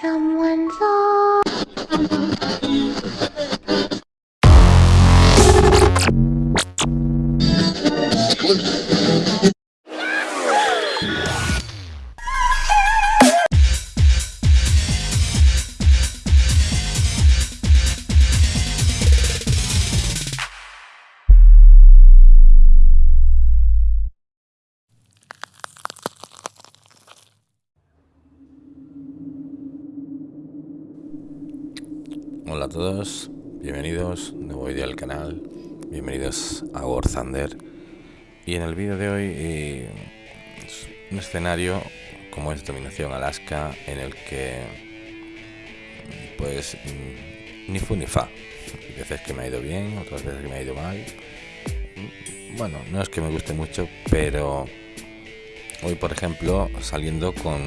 Someone's all Hola a todos, bienvenidos, nuevo vídeo al canal, bienvenidos a War Thunder. Y en el vídeo de hoy eh, un escenario como es Dominación Alaska en el que pues mm, ni fu ni fa, Hay veces que me ha ido bien, otras veces que me ha ido mal, bueno, no es que me guste mucho, pero hoy por ejemplo saliendo con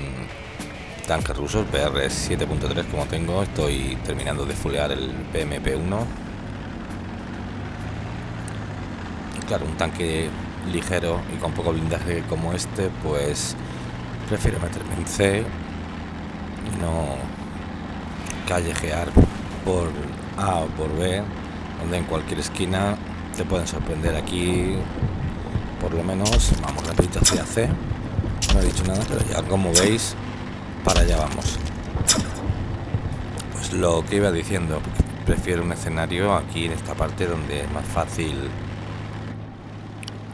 tanques rusos BR 7.3 como tengo estoy terminando de fulear el PMP1 claro un tanque ligero y con poco blindaje como este pues prefiero meterme en C y no callejear por A o por B donde en cualquier esquina te pueden sorprender aquí por lo menos vamos rapidito hacia C. No he dicho nada pero ya como veis para allá vamos. Pues lo que iba diciendo prefiero un escenario aquí en esta parte donde es más fácil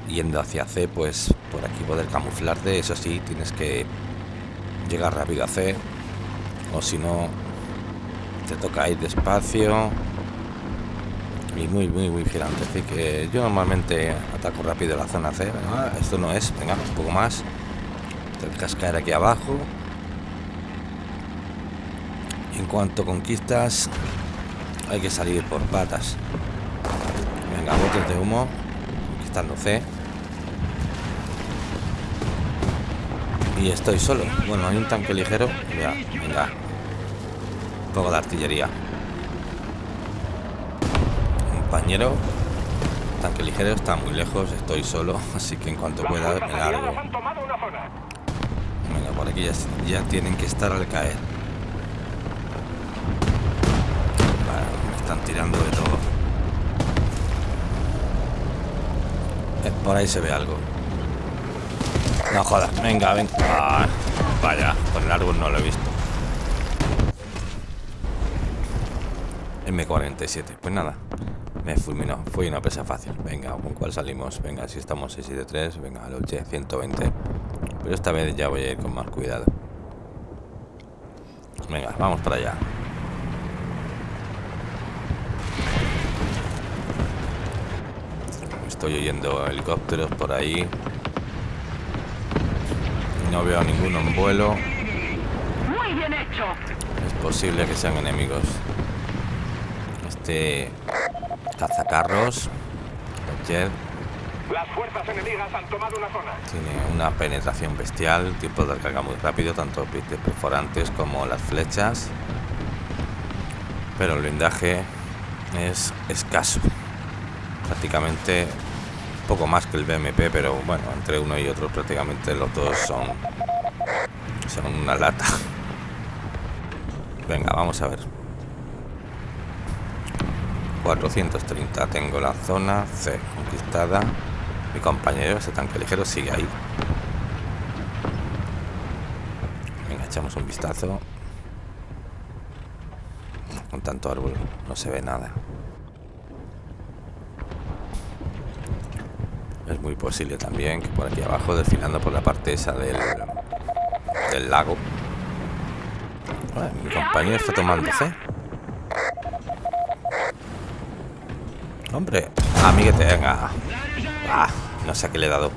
yendo hacia C pues por aquí poder camuflarte. Eso sí tienes que llegar rápido a C o si no te toca ir despacio. Y muy muy muy vigilante así que yo normalmente ataco rápido la zona C. Esto no es venga un poco más. Te cascaer aquí abajo en cuanto conquistas, hay que salir por patas. Venga, botes de humo. Conquistando C. Y estoy solo. Bueno, hay un tanque ligero. Ya, venga. Un poco de artillería. Compañero. Tanque ligero está muy lejos. Estoy solo. Así que en cuanto pueda me largo. Venga, por aquí ya tienen que estar al caer. Están tirando de todo. Por ahí se ve algo. No jodas, venga, venga. Ah, vaya, por el árbol no lo he visto. M47, pues nada. Me fulminó, fue una presa fácil. Venga, ¿con cuál salimos? Venga, si estamos 673, venga, al 120. Pero esta vez ya voy a ir con más cuidado. Venga, vamos para allá. Estoy oyendo helicópteros por ahí. No veo a ninguno en vuelo. Muy bien hecho. Es posible que sean enemigos. Este cazacarros. Las fuerzas enemigas han tomado una zona. Tiene una penetración bestial, tiempo de carga muy rápido, tanto pistes perforantes como las flechas. Pero el blindaje es escaso. Prácticamente poco más que el BMP, pero bueno, entre uno y otro prácticamente los dos son, son una lata. Venga, vamos a ver. 430 tengo la zona C conquistada. Mi compañero, ese tanque ligero, sigue ahí. Venga, echamos un vistazo. Con tanto árbol no se ve nada. Es muy posible también que por aquí abajo, desfilando por la parte esa del, del lago. mi compañero está tomando fe. Hombre, a mí que te venga. Ah, no sé a qué le he dado.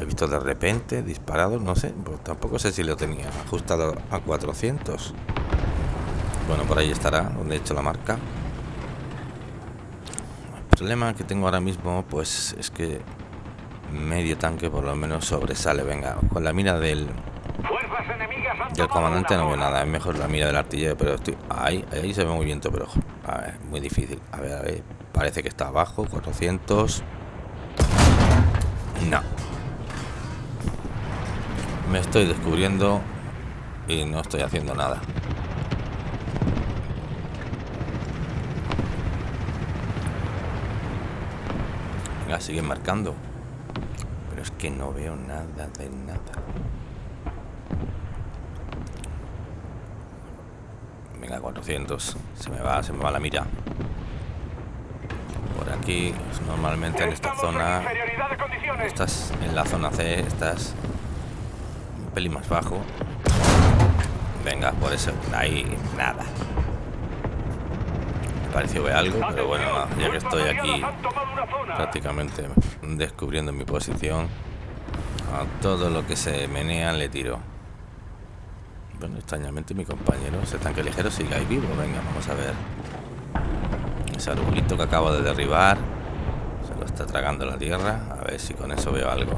He visto de repente disparado, no sé. Pues tampoco sé si lo tenía ajustado a 400. Bueno, por ahí estará, donde he hecho la marca problema que tengo ahora mismo pues es que medio tanque por lo menos sobresale. Venga con la mira del del comandante no veo nada. Es mejor la mira del artillero pero estoy ahí ahí se ve muy viento pero a muy difícil. A ver a ver. Parece que está abajo 400 no. Me estoy descubriendo y no estoy haciendo nada. Venga, sigue marcando. Pero es que no veo nada de nada. Venga, 400. Se me va, se me va la mira. Por aquí, pues, normalmente en esta zona... Estás en la zona C, estás un pelín más bajo. Venga, por eso, ahí nada. Pareció ver algo, pero bueno, ya que estoy aquí prácticamente descubriendo mi posición, a todo lo que se menea le tiro. Bueno, extrañamente mi compañero, ese tanque ligero, sigue ahí vivo. Venga, vamos a ver. Ese arbolito que acabo de derribar. Se lo está tragando la tierra. A ver si con eso veo algo.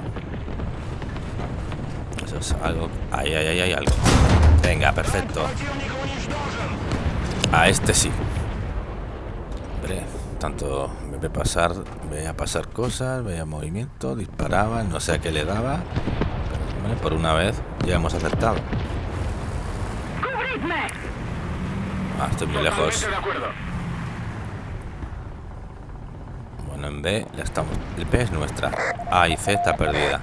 Eso es algo. Ahí, ahí, ahí, hay algo. Venga, perfecto. A este sí. Tanto me ve pasar, veía pasar cosas, veía movimiento, disparaba, no sé a qué le daba. Pero, hombre, por una vez ya hemos acertado. Ah, estoy muy lejos. Bueno, en B la estamos. El B es nuestra. A y C está perdida.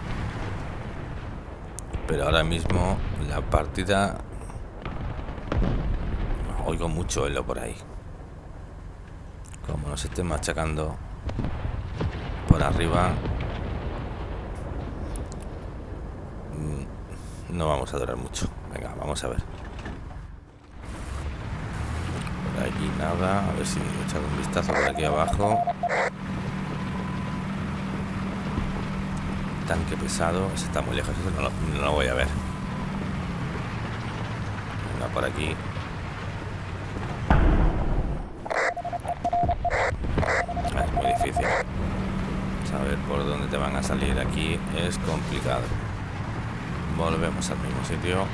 Pero ahora mismo la partida. Oigo mucho elo por ahí. Como nos estén machacando por arriba. mm, No vamos a durar mucho. Venga, vamos a ver. Por aquí nada. A ver si echar un vistazo por aquí abajo. Tanque pesado. Ese está muy lejos. Ese no lo, no lo voy a ver. Venga, por aquí. Ah, es muy difícil. Saber por dónde te van a salir aquí es complicado. Volvemos al mismo sitio.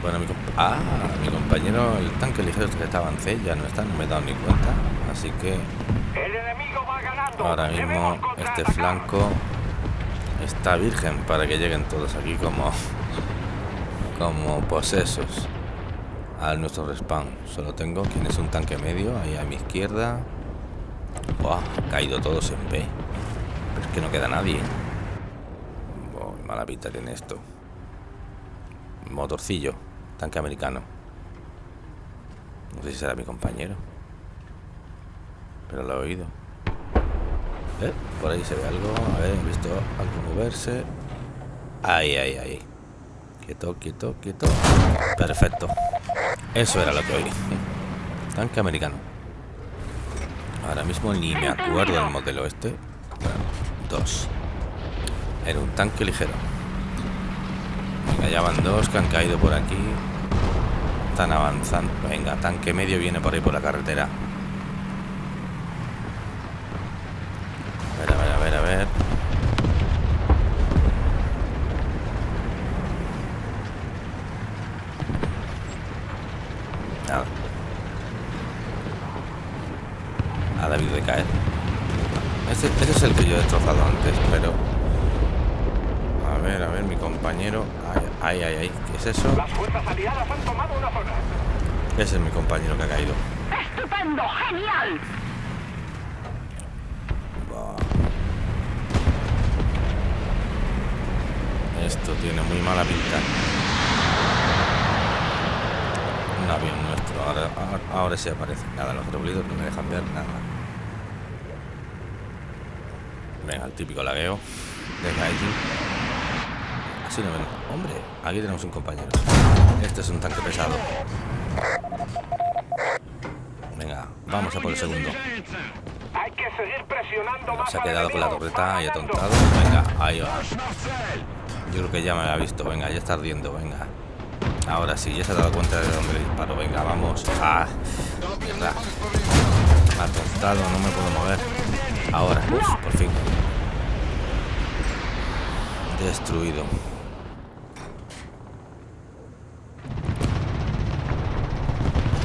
Bueno, mi, ah, mi compañero, el tanque ligero que estaba en C, ya no está, no me he dado ni cuenta. Así que ahora mismo este flanco está virgen para que lleguen todos aquí como, como posesos al nuestro respawn. Solo tengo quien es un tanque medio, ahí a mi izquierda. Buah, caído todos en B. Pero es que no queda nadie. Mala pinta tiene esto. Motorcillo, tanque americano. No sé si será mi compañero. Pero lo he oído. Eh, Por ahí se ve algo. A ver, he visto algo moverse. Ahí, ahí, ahí. Quieto, quieto, quieto. Perfecto. Eso era lo que oí. Tanque americano. Ahora mismo ni me acuerdo del modelo este. Dos. Era un tanque ligero. Ya van dos que han caído por aquí. Están avanzando. Venga, tanque medio viene por ahí por la carretera. A ver, a ver, a ver, a ver. Nada. Ha debido de caer. Ese, ese es el que yo he destrozado antes, pero... A ver, a ver, mi compañero... Ay, ay, ay, ay. ¿Qué es eso? Las fuerzas aliadas han tomado una zona. Ese es mi compañero que ha caído. ¡Estupendo! ¡Genial! Esto tiene muy mala pinta. Un avión nuestro. Ahora, ahora, ahora sí aparece. Nada, los rebulidos no me dejan ver nada. Venga, el típico lagueo de Gaijin. Hombre, aquí tenemos un compañero. Este es un tanque pesado. Venga, vamos a por el segundo. Hay que seguir presionando más Se ha quedado con la torreta ganando. atontado. Venga, ahí va. Yo creo que ya me había visto. Venga, ya está ardiendo. Venga. Ahora sí, ya se ha dado cuenta de dónde le disparo. Venga, vamos. Ah. Atontado, no me puedo mover. Ahora, uf, por fin. Destruido.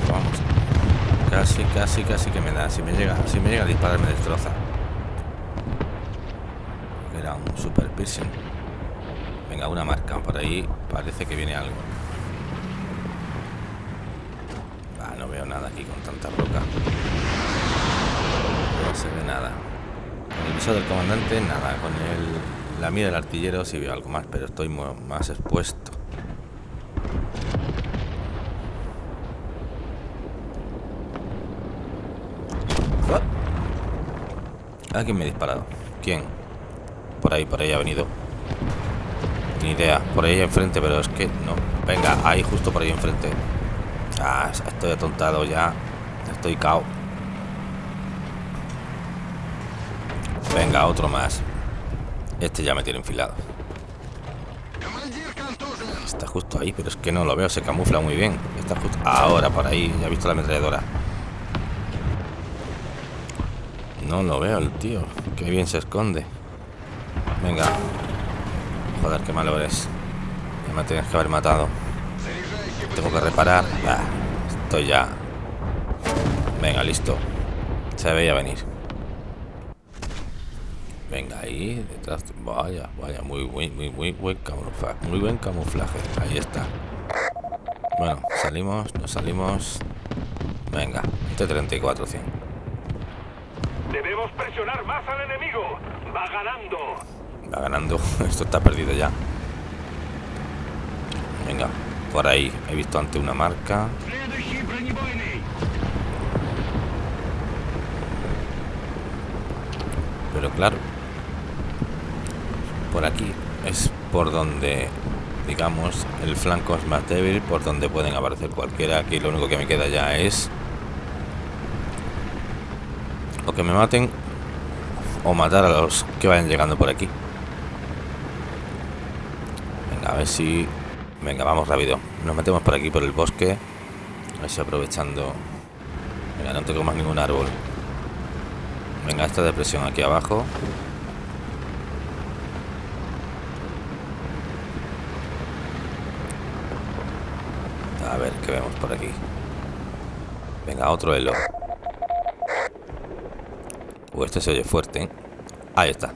Vamos. Casi, casi, casi que me da. Si me llega, si me llega a disparar me destroza. Era un super piercing. Venga, una marca por ahí. Parece que viene algo. Ah, no veo nada aquí con tanta roca. No se ve nada. Con el visor del comandante, nada. Con el, la mira del artillero sí veo algo más, pero estoy más expuesto. ¿Alguien me ha disparado? ¿Quién? Por ahí, por ahí ha venido. Ni idea. Por ahí enfrente, pero es que no. Venga, ahí justo por ahí enfrente. Ah, estoy atontado ya. Estoy cao. Venga, otro más. Este ya me tiene enfilado. Está justo ahí, pero es que no lo veo. Se camufla muy bien. Está justo ahora por ahí. Ya he visto la ametralladora. No lo veo el tío. Qué bien se esconde. Venga. Joder, qué malo eres. Ya me tienes que haber matado. Tengo que reparar. estoy ya. Venga, listo. Se veía venir. Venga, ahí detrás. Vaya, vaya, muy, muy, muy, muy buen camuflaje. Muy buen camuflaje. Ahí está. Bueno, salimos, nos salimos. Venga, T-34 100. Presionar más al enemigo. Va ganando. Va ganando. Esto está perdido ya. Venga, por ahí. He visto ante una marca. Pero claro. Por aquí es por donde, digamos, el flanco es más débil, por donde pueden aparecer cualquiera. Aquí lo único que me queda ya es o que me maten o matar a los que vayan llegando por aquí. Venga, a ver si... Venga, vamos rápido. Nos metemos por aquí, por el bosque. A ver si aprovechando... Venga, no tengo más ningún árbol. Venga, esta depresión aquí abajo. A ver qué vemos por aquí. Venga, otro elo. Uh, este se oye fuerte, ¿eh? Ahí está.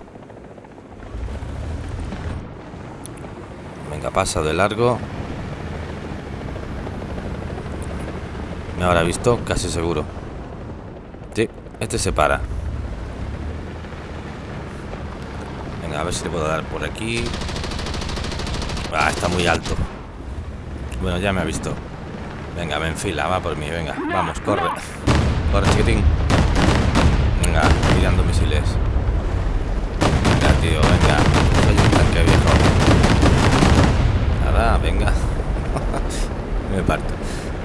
Venga, pasa de largo. Me habrá visto, casi seguro. Sí, este se para. Venga, a ver si le puedo dar por aquí. Ah, está muy alto. Bueno, ya me ha visto. Venga, me enfila, va por mí, venga. Vamos, corre. Corre, chiquitín. Venga, tirando misiles. Venga, tío, venga. Soy un tanque viejo. Nada, venga. Me parto.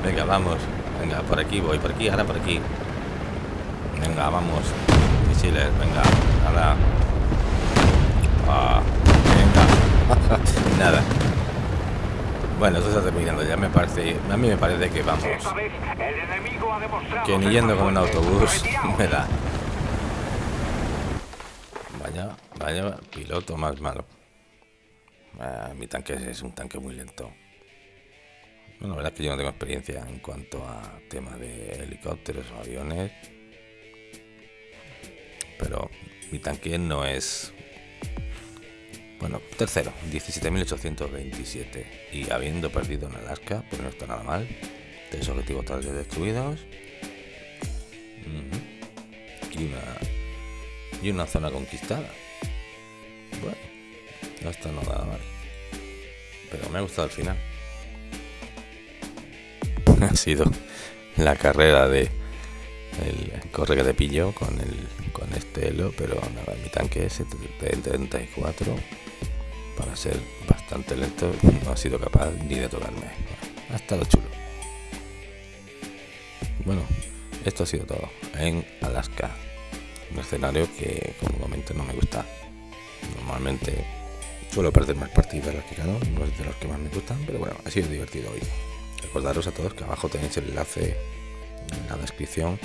Venga, vamos. Venga, por aquí voy, por aquí, ahora por aquí. Venga, vamos. Misiles, venga. Nada. Ah, venga. Nada. Bueno, eso está terminando. Ya me parece. A mí me parece que vamos. Que ni yendo con un autobús me da. Vaya, piloto más malo. Ah, mi tanque es un tanque muy lento. Bueno, la verdad es que yo no tengo experiencia en cuanto a tema de helicópteros o aviones. Pero mi tanque no es... Bueno, tercero, 17.827. Y habiendo perdido en Alaska, pero no está nada mal. Tres objetivos totales destruidos. Y una y una zona conquistada. No está nada mal. Pero me ha gustado el final. ha sido la carrera de el corre que te pilló con el con este elo, pero nada, mi tanque es de 34 para ser bastante lento no ha sido capaz ni de tocarme. Ha estado chulo. Bueno, esto ha sido todo en Alaska un escenario que como momento no me gusta. Normalmente suelo perder más partidas las que gano, no es de los que más me gustan, pero bueno, ha sido divertido hoy. Recordaros a todos que abajo tenéis el enlace en la descripción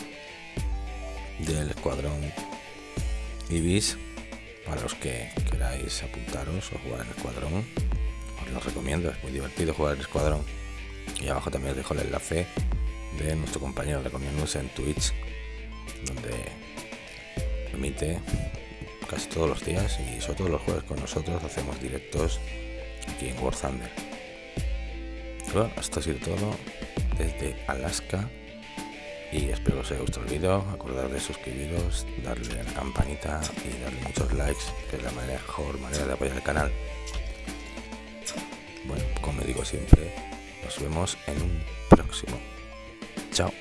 del escuadrón Ibis para los que queráis apuntaros o jugar en el escuadrón. Os lo recomiendo, es muy divertido jugar en el escuadrón. Y abajo también os dejo el enlace de nuestro compañero de News en Twitch, donde emite casi todos los días y sobre todo los jueves con nosotros hacemos directos aquí en War Thunder. Bueno, esto ha sido todo desde Alaska y espero que os haya gustado el vídeo. Acordad de suscribiros, darle a la campanita y darle muchos likes, que es la mejor manera de apoyar el canal. Bueno, como digo siempre, nos vemos en un próximo. Chao.